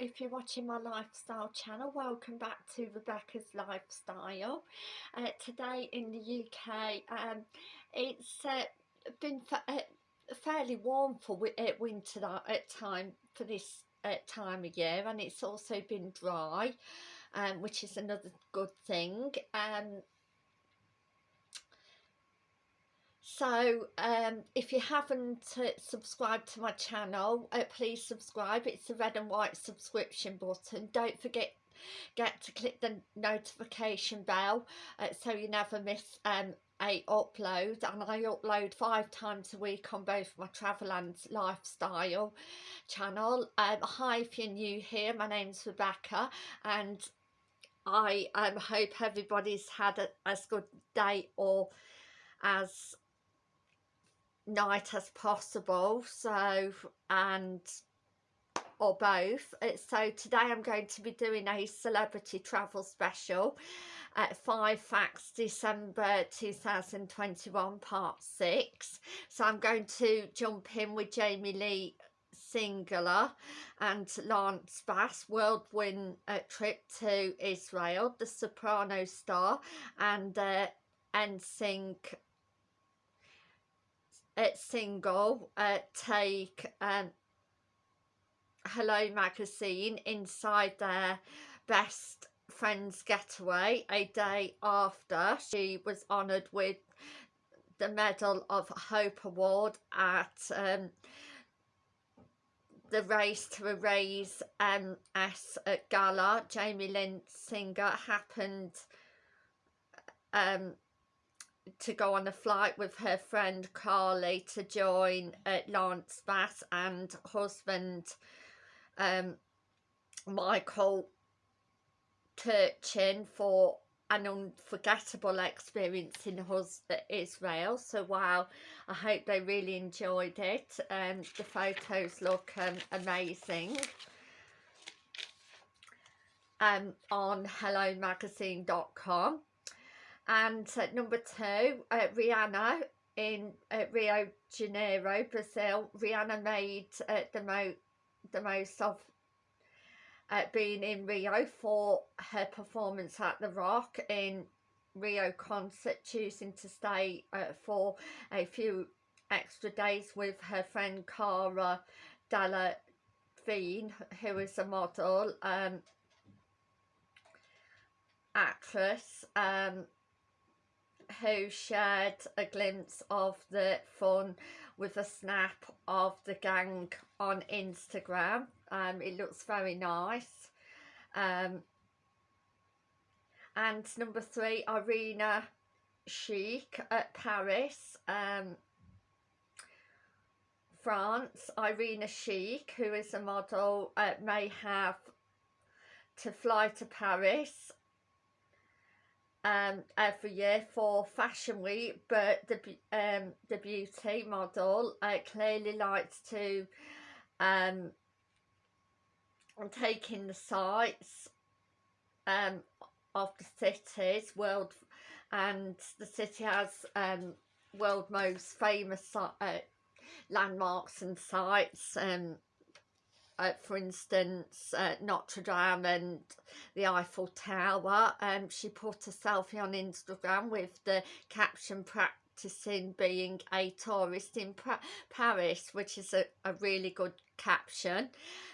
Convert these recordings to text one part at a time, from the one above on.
if you're watching my lifestyle channel welcome back to Rebecca's Lifestyle. Uh, today in the UK um, it's uh, been uh, fairly warm for uh, winter at time for this uh, time of year and it's also been dry um, which is another good thing. Um, so um, if you haven't uh, subscribed to my channel uh, please subscribe. It's the red and white subscription button. Don't forget get to click the notification bell uh, so you never miss um, a upload. And I upload five times a week on both my travel and lifestyle channel. Um, hi if you're new here my name's Rebecca and I um, hope everybody's had a, as good day or as night as possible so and or both. Uh, so today I'm going to be doing a celebrity travel special at 5 facts December 2021 part 6 so I'm going to jump in with Jamie Lynn Sigler and Lance Bass whirlwind uh, trip to Israel the soprano star and uh, NSYNC uh, single uh, take um, Hello magazine inside their best friends getaway a day after she was honoured with the Medal of Hope Award at um, the Race to Erase MS at Gala. Jamie Lynn Sigler happened um, to go on a flight with her friend Carly to join uh, Lance Bass and husband um, Michael Turchin for an unforgettable experience in Israel. So wow I hope they really enjoyed it and um, the photos look um, amazing. Um, on hellomagazine.com and number two uh, Rihanna in uh, Rio de Janeiro Brazil. Rihanna made uh, the, mo the most of uh, being in Rio for her performance at the Rock in Rio concert choosing to stay uh, for a few extra days with her friend Cara Delevingne who is a model um, actress. Um, who shared a glimpse of the fun with a snap of the gang on Instagram. Um, it looks very nice. Um, and number three, Irina Shayk at Paris, um, France. Irina Shayk, who is a model, uh, may have to fly to Paris um, every year for Fashion Week, but the um, the beauty model uh, clearly likes to um, take in the sights um, of the cities, world, and the city has um, world most famous uh, landmarks and sites. Um, uh, for instance, uh, Notre Dame and the Eiffel Tower. Um, she put a selfie on Instagram with the caption practicing being a tourist in pra Paris, which is a, a really good caption.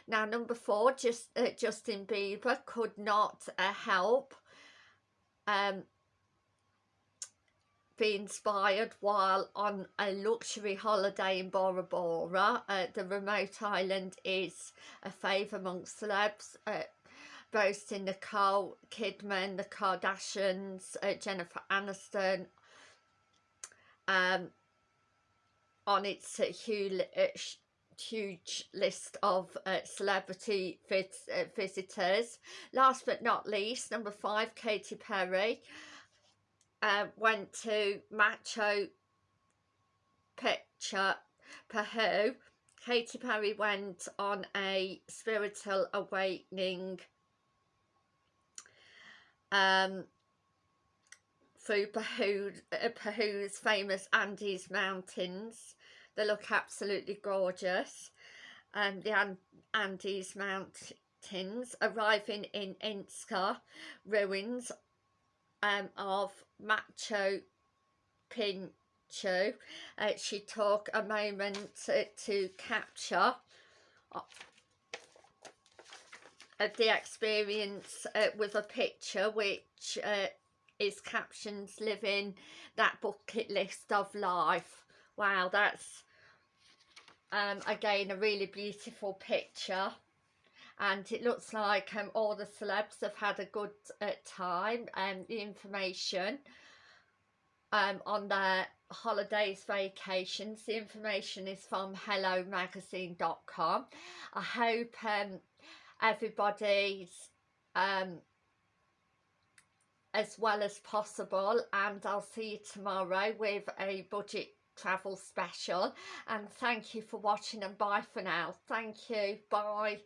Now, number four, just uh, Justin Bieber could not uh, help um, be inspired while on a luxury holiday in Bora Bora. Uh, the remote island is a fave amongst celebs, uh, boasting Nicole Kidman, the Kardashians, uh, Jennifer Aniston, um, on its uh, huge, uh, huge list of uh, celebrity vis uh, visitors. Last but not least, number five, Katy Perry uh, went to Machu Picchu Peru. Katy Perry went on a spiritual awakening um, through Peru, uh, Peru's famous Andes Mountains. They look absolutely gorgeous. Um, the Andes Mountains arriving in Inska ruins um, of Machu Picchu. Uh, she took a moment to, to capture uh, the experience uh, with a picture which uh, is captions living that bucket list of life. Wow, that's um, again a really beautiful picture and it looks like um, all the celebs have had a good uh, time and the information um, on their holidays vacations. The information is from hellomagazine.com I hope um, everybody's um, as well as possible and I'll see you tomorrow with a budget travel special. And thank you for watching and bye for now. Thank you. Bye